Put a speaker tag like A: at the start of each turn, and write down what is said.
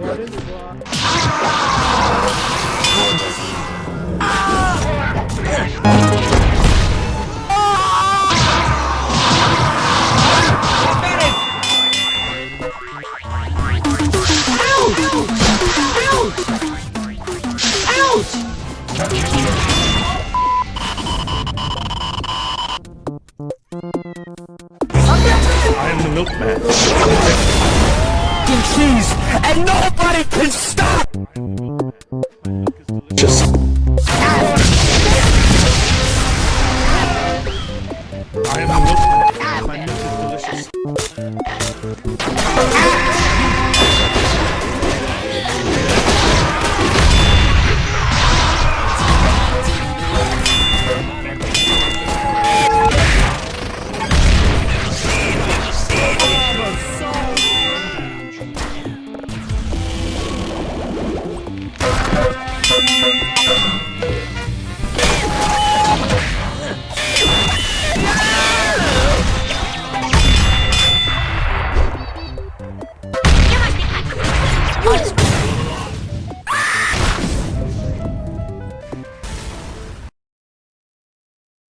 A: What is it? I am the milkman. Cheese and nobody can stop! Just... I am the milkman. My milk is delicious.